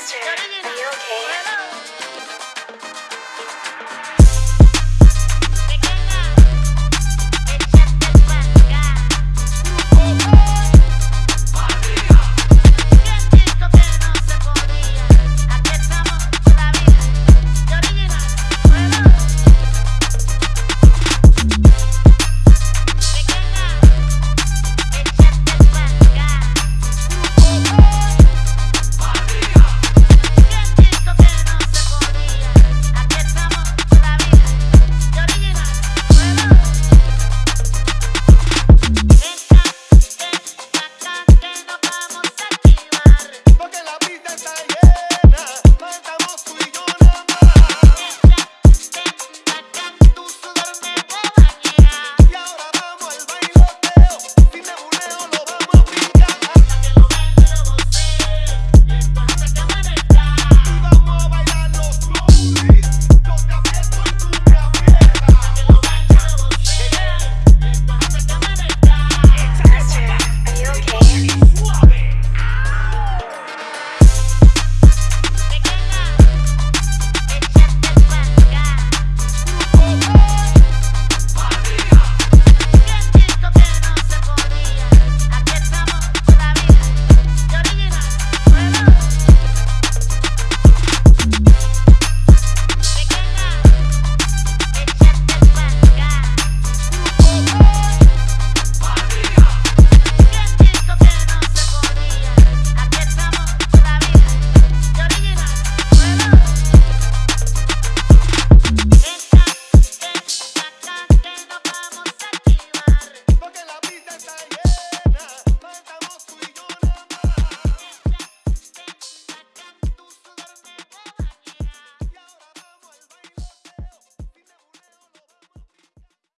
Master, are you